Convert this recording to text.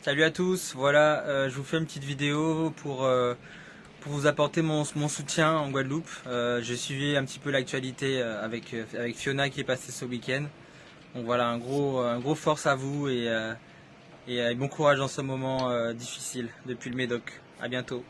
Salut à tous, voilà, euh, je vous fais une petite vidéo pour, euh, pour vous apporter mon, mon soutien en Guadeloupe. Euh, j'ai suivi un petit peu l'actualité avec, avec Fiona qui est passée ce week-end. Donc voilà, un gros, un gros force à vous et, et bon courage dans ce moment difficile depuis le Médoc. À bientôt.